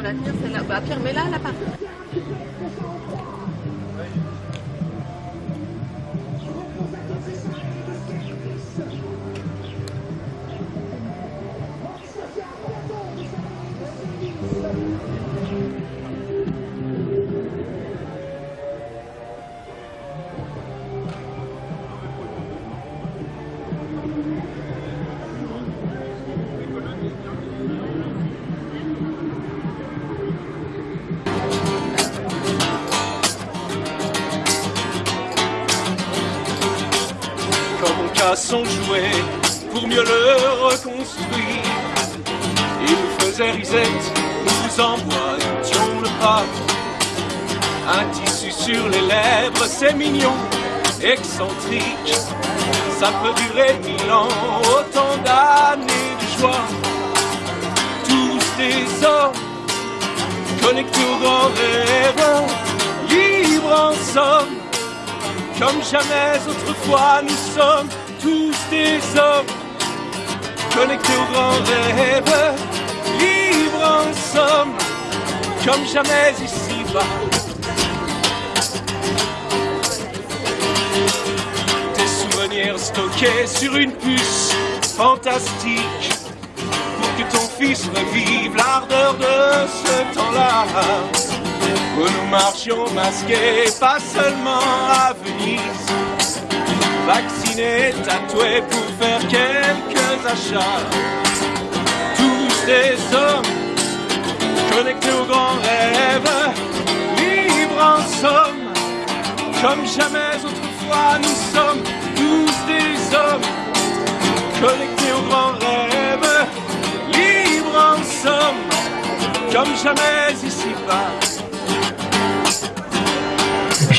ils vont la tenir celle-là. Bah Pierre, mets-la là par pour mieux le reconstruire. Il nous faisait risette, nous emboîtions le pas. Un tissu sur les lèvres, c'est mignon, excentrique. Ça peut durer mille ans, autant d'années de joie. Tous des hommes connectés au grand rêve, libres en somme. Comme jamais autrefois, nous sommes tous des hommes connectés au grand rêve, libres en somme, comme jamais ici-bas. Des souvenirs stockés sur une puce fantastique pour que ton fils revive l'ardeur de ce temps-là où nous marchions masqués, pas seulement à Venise, vaccinés, tatoués pour faire quelques achats. Tous des hommes connectés au grand rêve, libres en somme, comme jamais autrefois nous sommes tous des hommes connectés au grand rêve, libres en somme, comme jamais ici-bas.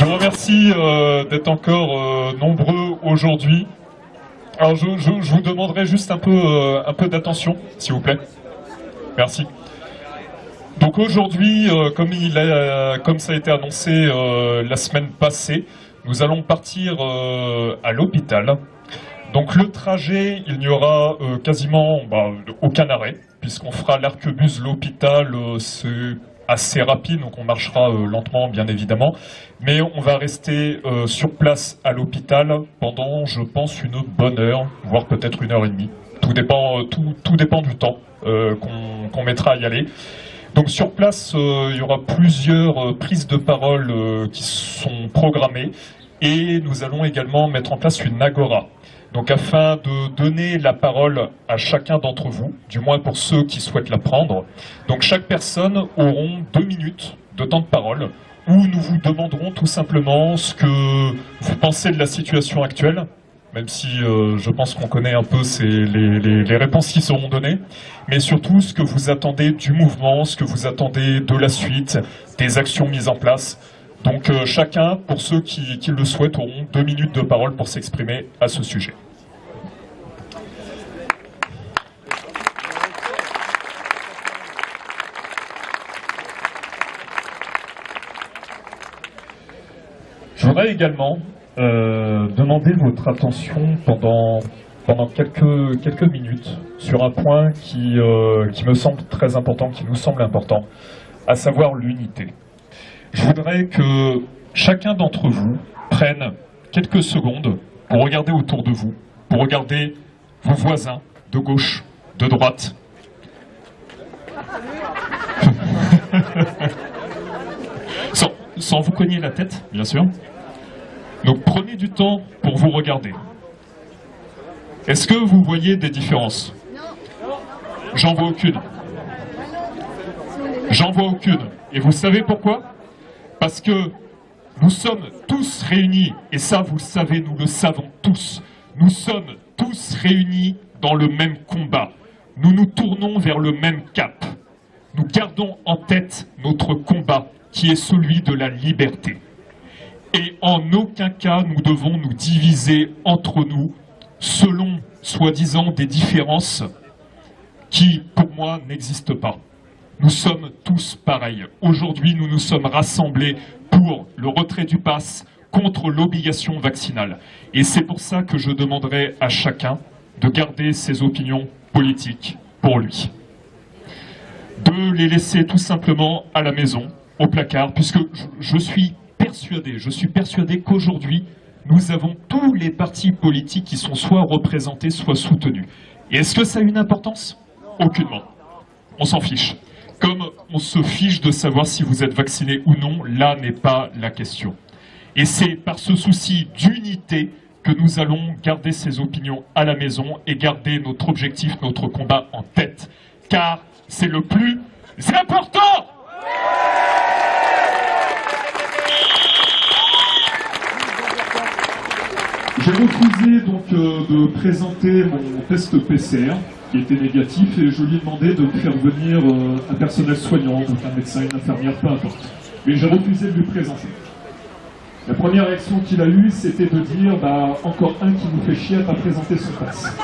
Je vous remercie euh, d'être encore euh, nombreux aujourd'hui. Alors je, vous demanderai juste un peu, euh, peu d'attention, s'il vous plaît. Merci. Donc aujourd'hui, comme, il a- comme ça a été annoncé la semaine passée, nous allons partir à l'hôpital. Donc le trajet, il n'y aura quasiment bah, aucun arrêt, puisqu'on fera l'arquebus l'hôpital, c'est assez rapide, donc on marchera euh, lentement bien évidemment, mais on va rester euh, sur place à l'hôpital pendant, je pense, une bonne heure, voire peut-être une heure et demie. Tout dépend, euh, tout, tout dépend du temps qu'on mettra à y aller. Donc sur place, il y aura plusieurs prises de parole qui sont programmées et nous allons également mettre en place une agora. Donc afin de donner la parole à chacun d'entre vous, du moins pour ceux qui souhaitent la prendre. Donc chaque personne auront deux minutes de temps de parole où nous vous demanderons tout simplement ce que vous pensez de la situation actuelle, même si euh, je pense qu'on connaît un peu les réponses qui seront données, mais surtout ce que vous attendez du mouvement, ce que vous attendez de la suite, des actions mises en place. Donc euh, chacun, pour ceux qui, le souhaitent, auront deux minutes de parole pour s'exprimer à ce sujet. Je voudrais également euh, demander votre attention pendant, pendant quelques, quelques minutes sur un point qui, euh, qui me semble très important, qui nous semble important, à savoir l'unité. Je voudrais que chacun d'entre vous prenne quelques secondes pour regarder autour de vous, pour regarder vos voisins de gauche, de droite. sans, vous cogner la tête, bien sûr. Donc prenez du temps pour vous regarder. Est-ce que vous voyez des différences? J'en vois aucune. J'en vois aucune. Et vous savez pourquoi? Parce que nous sommes tous réunis, et ça vous le savez, nous le savons tous, nous sommes tous réunis dans le même combat. Nous nous tournons vers le même cap. Nous gardons en tête notre combat, qui est celui de la liberté. Et en aucun cas nous devons nous diviser entre nous selon, soi-disant, des différences qui, pour moi, n'existent pas. Nous sommes tous pareils. Aujourd'hui, nous nous sommes rassemblés pour le retrait du pass contre l'obligation vaccinale. Et c'est pour ça que je demanderai à chacun de garder ses opinions politiques pour lui. de les laisser tout simplement à la maison, au placard, puisque je, suis persuadé, je suis persuadé qu'aujourd'hui, nous avons tous les partis politiques qui sont soit représentés, soit soutenus. Et est-ce que ça a une importance? Aucunement. On s'en fiche. Comme on se fiche de savoir si vous êtes vacciné ou non, là n'est pas la question. Et c'est par ce souci d'unité que nous allons garder ces opinions à la maison et garder notre objectif, notre combat en tête. Car c'est le plus important J'ai refusé donc euh, de présenter mon test PCR qui était négatif et je lui ai demandé de me faire venir euh, un personnel soignant, donc un médecin, une infirmière, peu importe. Mais j'ai refusé de lui présenter. La première réaction qu'il a eue, c'était de dire bah, encore un qui nous fait chier à pas présenter son passe.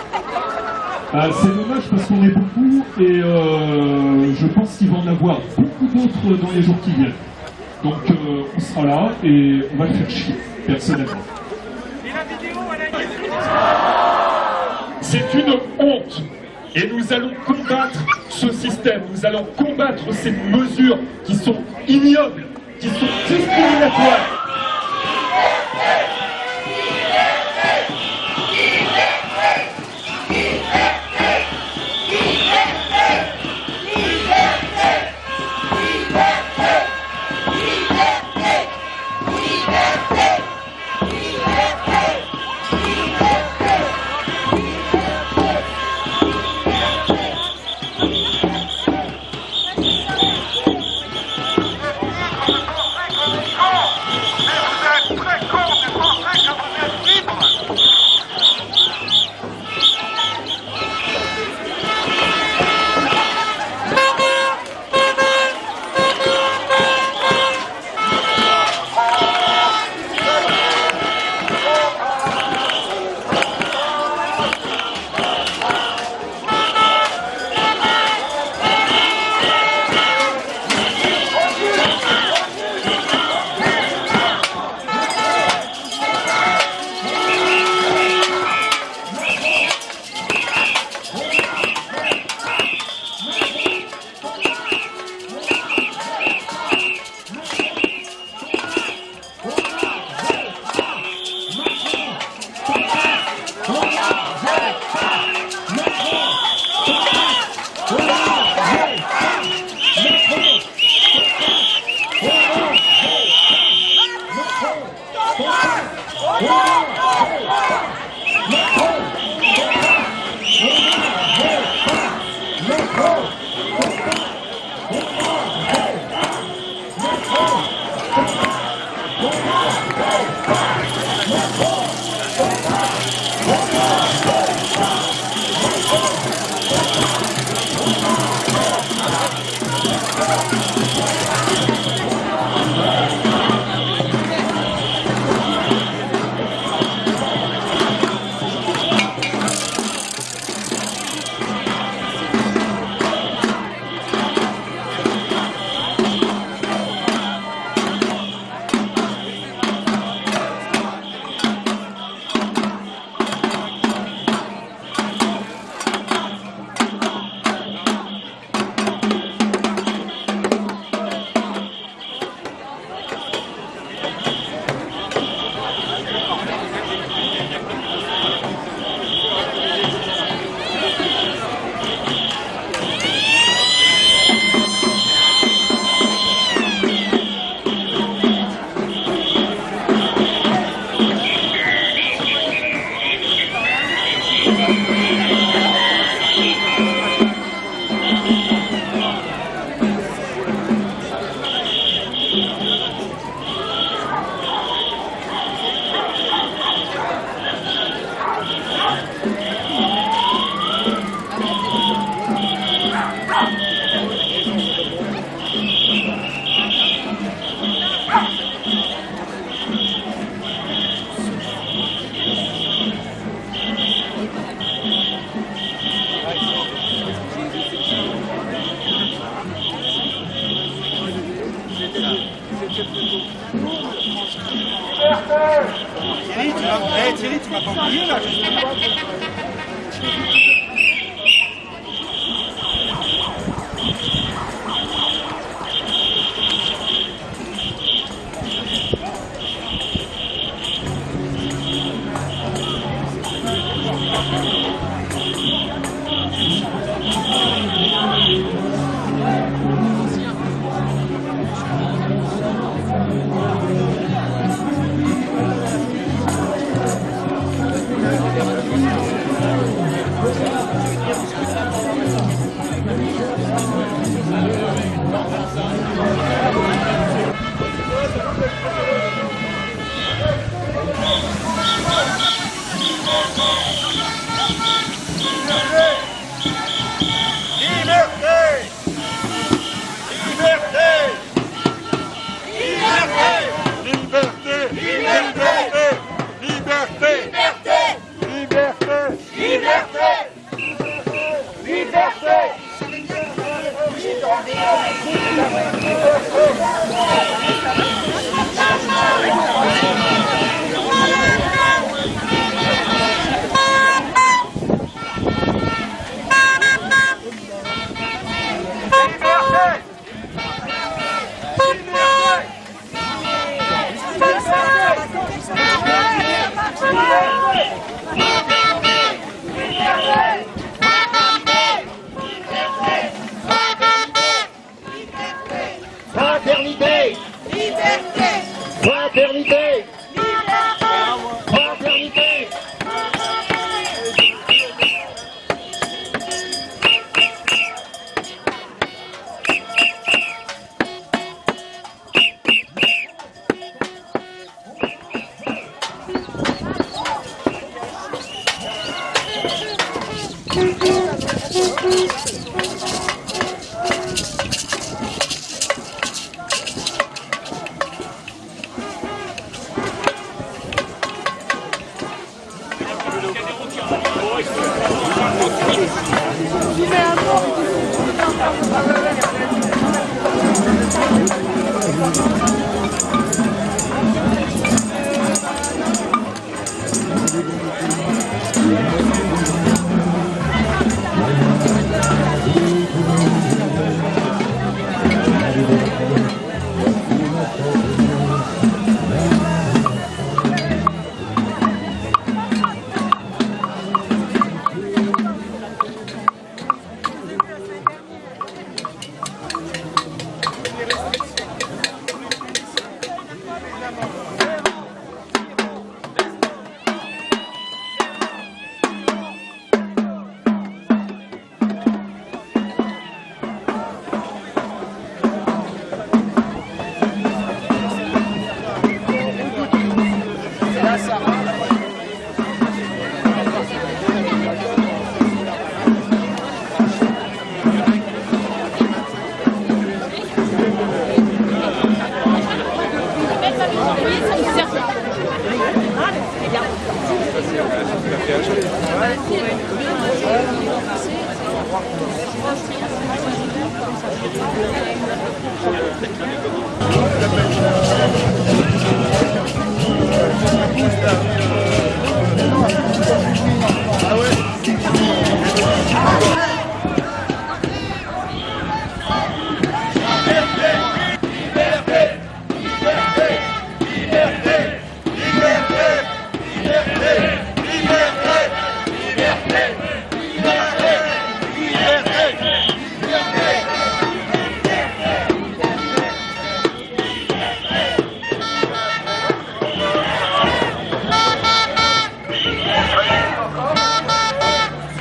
Euh, c'est dommage parce qu'on est beaucoup et euh, je pense qu'il va en avoir beaucoup d'autres dans les jours qui viennent. Donc euh, on sera là et on va le faire chier, personnellement. C'est une honte et nous allons combattre ce système, nous allons combattre ces mesures qui sont ignobles, qui sont discriminatoires.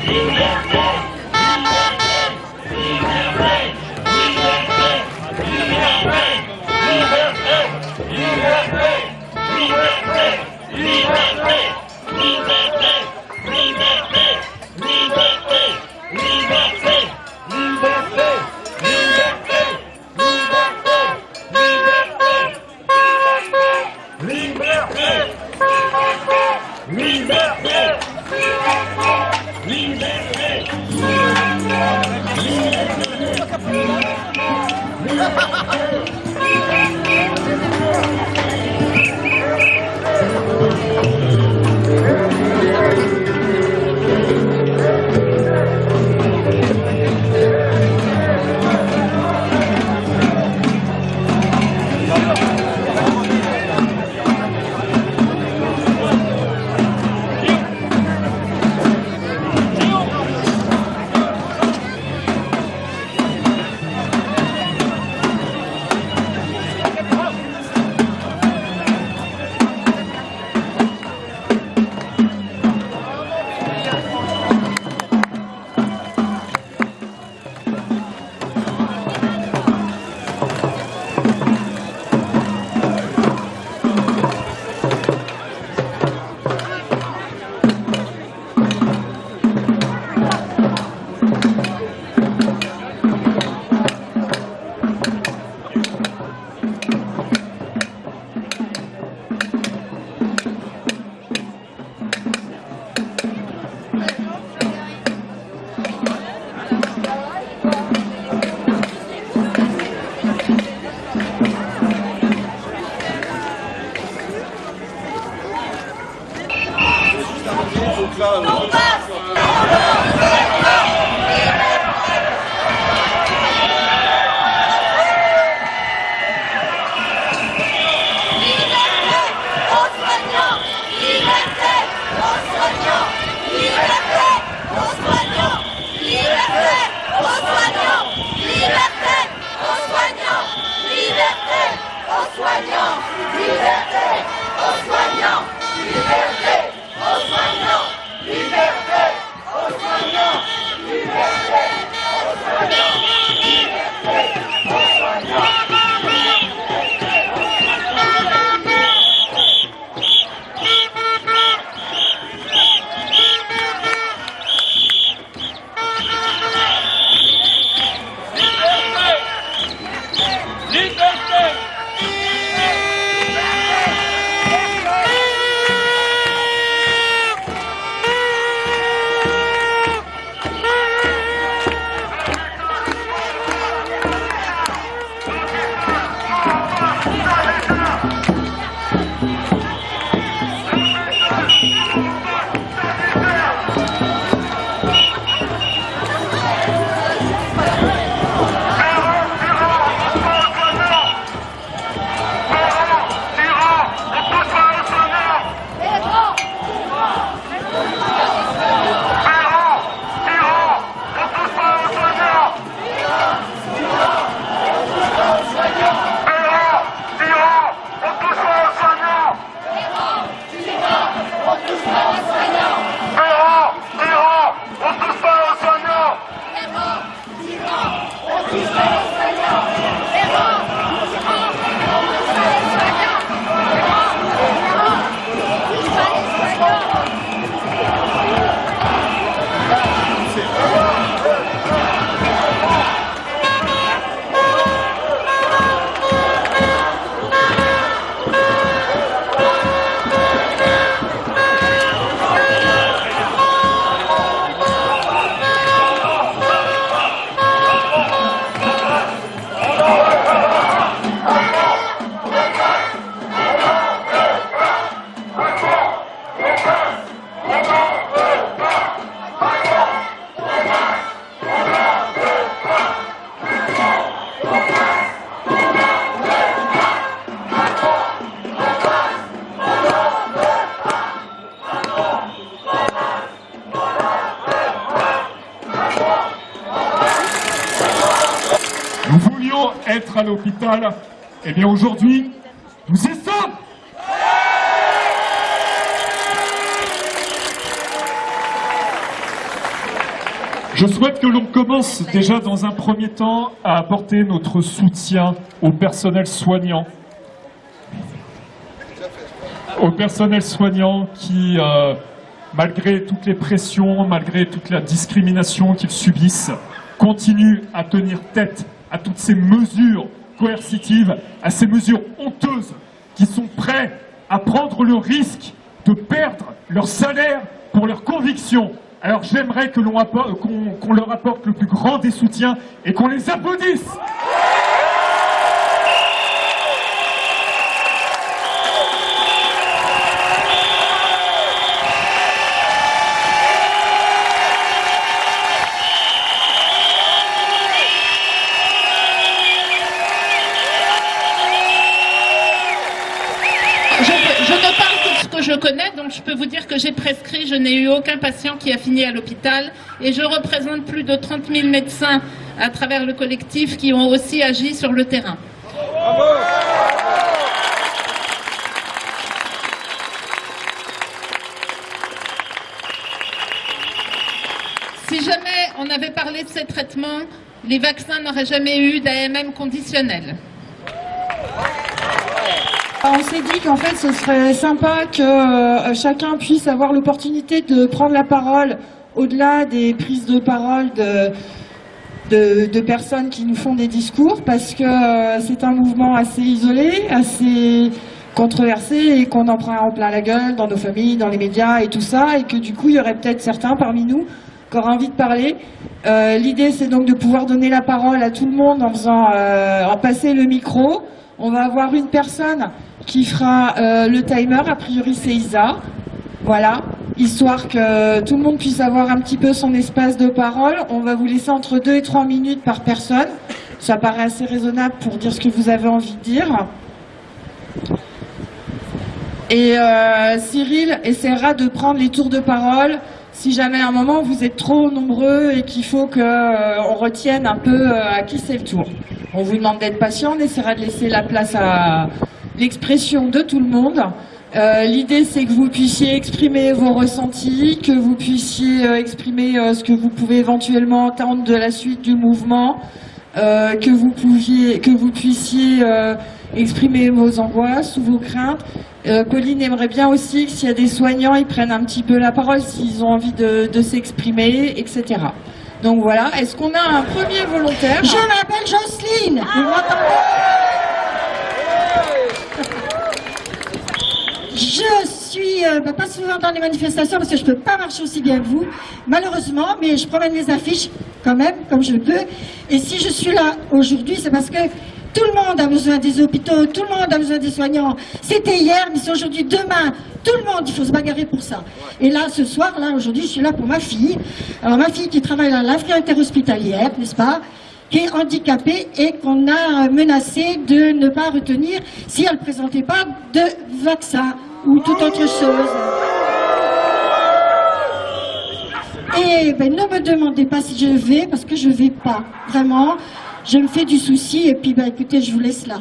Amen. Não passa! Être à l'hôpital. Eh bien aujourd'hui, nous y sommes Je souhaite que l'on commence déjà dans un premier temps à apporter notre soutien au personnel soignant. Au personnel soignant qui, euh, malgré toutes les pressions, malgré toute la discrimination qu'ils subissent, continue à tenir tête à toutes ces mesures coercitives, à ces mesures honteuses qui sont prêts à prendre le risque de perdre leur salaire pour leurs convictions. Alors j'aimerais que l'on leur apporte le plus grand des soutiens et qu'on les applaudisse. Connais, donc je peux vous dire que j'ai prescrit, je n'ai eu aucun patient qui a fini à l'hôpital et je représente plus de 30 000 médecins à travers le collectif qui ont aussi agi sur le terrain. Si jamais on avait parlé de ces traitements, les vaccins n'auraient jamais eu d'AMM conditionnel. On s'est dit qu'en fait ce serait sympa que euh, chacun puisse avoir l'opportunité de prendre la parole au-delà des prises de parole de, personnes qui nous font des discours parce que euh, c'est un mouvement assez isolé, assez controversé et qu'on en prend en plein la gueule dans nos familles, dans les médias et tout ça et que du coup il y aurait peut-être certains parmi nous auraient envie de parler. Euh, L'idée c'est donc de pouvoir donner la parole à tout le monde en faisant euh, en passer le micro. On va avoir une personne qui fera euh, le timer, a priori c'est Isa. Voilà, histoire que tout le monde puisse avoir un petit peu son espace de parole. On va vous laisser entre 2 et 3 minutes par personne. Ça paraît assez raisonnable pour dire ce que vous avez envie de dire. Et Cyril essaiera de prendre les tours de parole si jamais à un moment vous êtes trop nombreux et qu'il faut qu'on retienne un peu euh, à qui c'est le tour. On vous demande d'être patient, on essaiera de laisser la place à, l'expression de tout le monde. Euh, L'idée, c'est que vous puissiez exprimer vos ressentis, que vous puissiez euh, exprimer euh, ce que vous pouvez éventuellement entendre de la suite du mouvement, euh, que vous que vous puissiez euh, exprimer vos angoisses ou vos craintes. Euh, Pauline aimerait bien aussi que s'il y a des soignants, ils prennent un petit peu la parole s'ils ont envie de, de s'exprimer, etc. Donc voilà, est-ce qu'on a un premier volontaire? Je m'appelle Jocelyne. Vous m'entendez? Je suis euh, bah, pas souvent dans les manifestations parce que je peux pas marcher aussi bien que vous, malheureusement, mais je promène les affiches quand même, comme je peux. Et si je suis là aujourd'hui, c'est parce que tout le monde a besoin des hôpitaux, tout le monde a besoin des soignants. C'était hier, mais c'est aujourd'hui, demain. Tout le monde, il faut se bagarrer pour ça. Et là, ce soir, là, aujourd'hui, je suis là pour ma fille. Alors, ma fille qui travaille à l'Afrique interhospitalière, n'est-ce pas qui est handicapée et qu'on a menacé de ne pas retenir si elle ne présentait pas de vaccin ou toute autre chose. Et ben, ne me demandez pas si je vais, parce que je vais pas. Vraiment, je me fais du souci et puis ben, écoutez, je vous laisse là.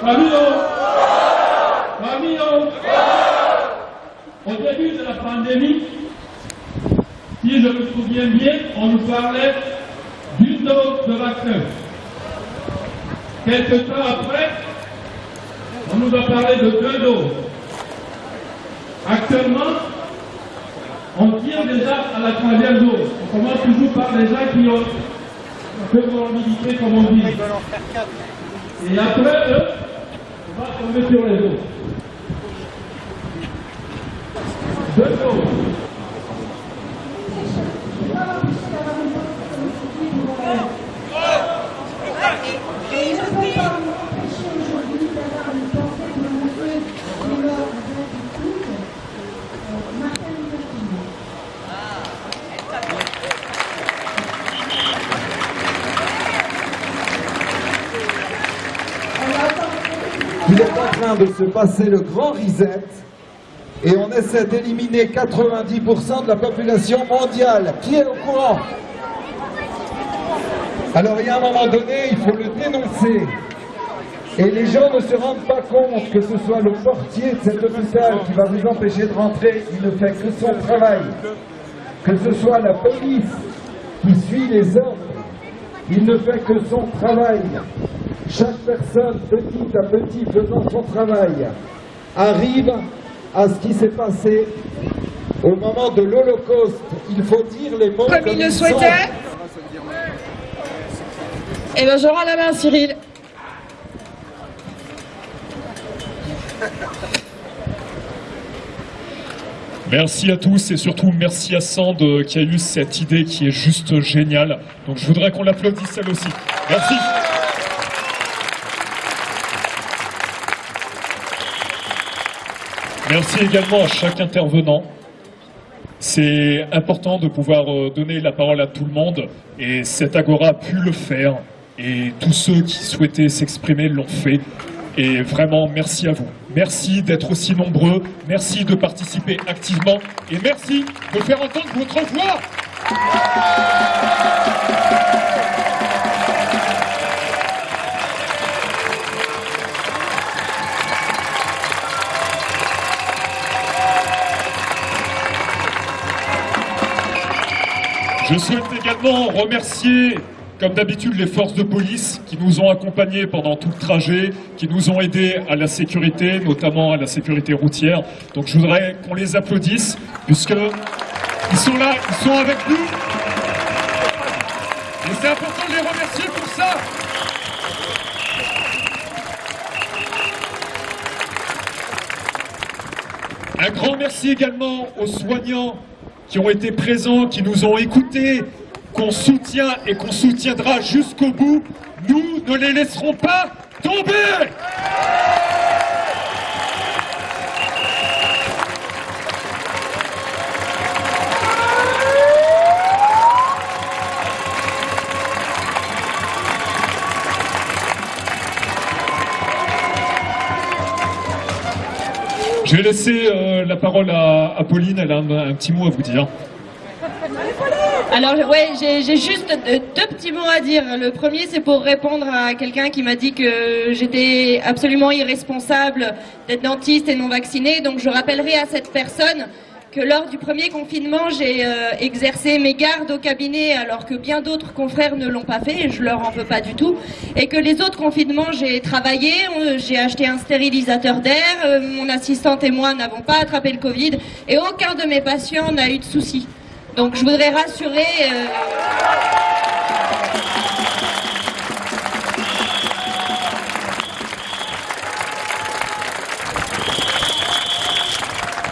Fabio Au début de la pandémie, si je me souviens bien, on nous parlait d'une dose de vaccin. Quelques temps après, on nous a parlé de deux doses. Actuellement, on tire déjà à la troisième dose. On commence toujours par les gens qui ont comorbidité, comme on dit. Et après, on va tomber sur les autres. Deux je ne peux pas m'empêcher aujourd'hui d'avoir une pensée pour le monsieur qui est mort le 28 août, euh, Martin Luther King. Il est en train de se passer le grand reset et on essaie d'éliminer 90% de la population mondiale. Qui est au courant? Alors il y a un moment donné, il faut le dénoncer. Et les gens ne se rendent pas compte que ce soit le portier de cet hôpital qui va vous empêcher de rentrer. Il ne fait que son travail. Que ce soit la police qui suit les ordres. Il ne fait que son travail. Chaque personne, petit à petit, faisant son travail, arrive à ce qui s'est passé au moment de l'Holocauste. Il faut dire les mots Comme il le souhaitait sont. Eh bien, je rends la main Cyril. Merci à tous et surtout merci à Sand euh, qui a eu cette idée qui est juste géniale. Donc je voudrais qu'on l'applaudisse elle aussi. Merci. Merci également à chaque intervenant. C'est important de pouvoir euh, donner la parole à tout le monde et cet Agora a pu le faire et tous ceux qui souhaitaient s'exprimer l'ont fait. Et vraiment, merci à vous. Merci d'être aussi nombreux, merci de participer activement et merci de faire entendre votre voix. Je souhaite également remercier, comme d'habitude, les forces de police qui nous ont accompagnés pendant tout le trajet, qui nous ont aidés à la sécurité, notamment à la sécurité routière. Donc je voudrais qu'on les applaudisse, puisque ils sont là, ils sont avec nous. Et c'est important de les remercier pour ça. Un grand merci également aux soignants qui ont été présents, qui nous ont écoutés, qu'on soutient et qu'on soutiendra jusqu'au bout. Nous ne les laisserons pas tomber Je vais laisser euh, la parole à, Pauline, elle a un, un petit mot à vous dire. Alors ouais, j'ai juste deux petits mots à dire. Le premier, c'est pour répondre à quelqu'un qui m'a dit que j'étais absolument irresponsable d'être dentiste et non vaccinée. Donc je rappellerai à cette personne que lors du premier confinement, j'ai euh, exercé mes gardes au cabinet alors que bien d'autres confrères ne l'ont pas fait et je leur en veux pas du tout. Et que les autres confinements, j'ai travaillé, j'ai acheté un stérilisateur d'air, euh, mon assistante et moi n'avons pas attrapé le Covid et aucun de mes patients n'a eu de soucis. Donc je voudrais rassurer. euh,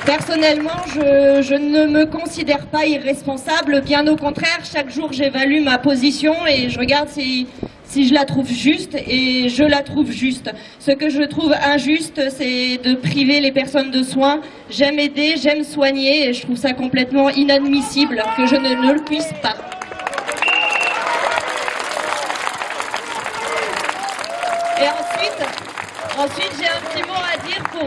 Personnellement, je, ne me considère pas irresponsable, bien au contraire, chaque jour j'évalue ma position et je regarde si, je la trouve juste et je la trouve juste. Ce que je trouve injuste, c'est de priver les personnes de soins. J'aime aider, j'aime soigner et je trouve ça complètement inadmissible que je ne, le puisse pas. Et ensuite j'ai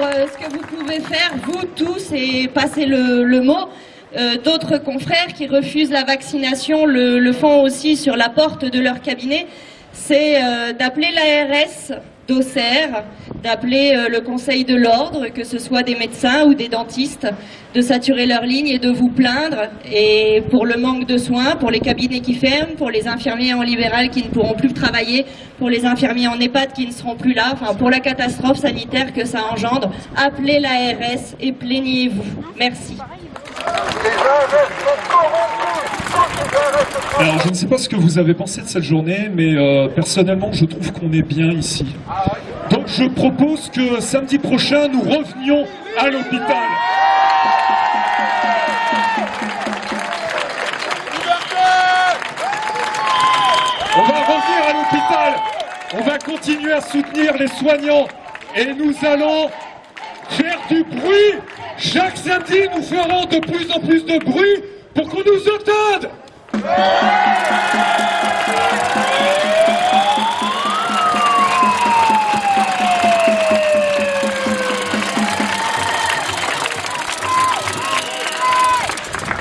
euh, ce que vous pouvez faire, vous tous, et passer le, mot. Euh, D'autres confrères qui refusent la vaccination le, le font aussi sur la porte de leur cabinet. C'est euh, d'appeler l'ARS d'Auxerre, d'appeler euh, le Conseil de l'Ordre, que ce soit des médecins ou des dentistes, de saturer leur ligne et de vous plaindre. Et pour le manque de soins, pour les cabinets qui ferment, pour les infirmiers en libéral qui ne pourront plus travailler, pour les infirmiers en EHPAD qui ne seront plus là, enfin pour la catastrophe sanitaire que ça engendre, appelez l'ARS et plaignez-vous. Merci. Alors, je ne sais pas ce que vous avez pensé de cette journée, mais euh, personnellement, je trouve qu'on est bien ici. Donc, je propose que samedi prochain, nous revenions à l'hôpital. On va revenir à l'hôpital. On va continuer à soutenir les soignants. Et nous allons faire du bruit. Chaque samedi, nous ferons de plus en plus de bruit pour qu'on nous entende.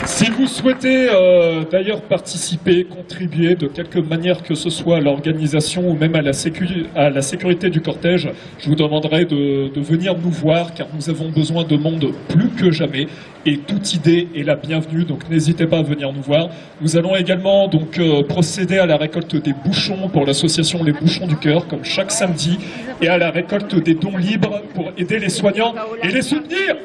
Si vous souhaitez euh, d'ailleurs participer, contribuer de quelque manière que ce soit à l'organisation ou même à la, à la sécurité du cortège, je vous demanderai de, de venir nous voir car nous avons besoin de monde plus que jamais et toute idée est la bienvenue, donc n'hésitez pas à venir nous voir. Nous allons également donc euh, procéder à la récolte des bouchons pour l'association Les Bouchons du Cœur, comme chaque samedi, et à la récolte des dons libres pour aider les soignants et les soutenir.